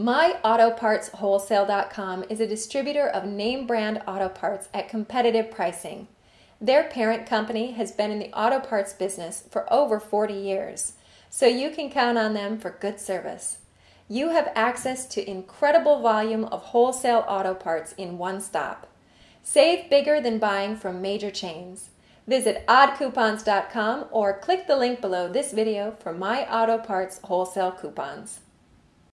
MyAutoPartsWholesale.com is a distributor of name brand auto parts at competitive pricing. Their parent company has been in the auto parts business for over 40 years, so you can count on them for good service. You have access to incredible volume of wholesale auto parts in one stop. Save bigger than buying from major chains. Visit oddcoupons.com or click the link below this video for My Auto Parts wholesale coupons.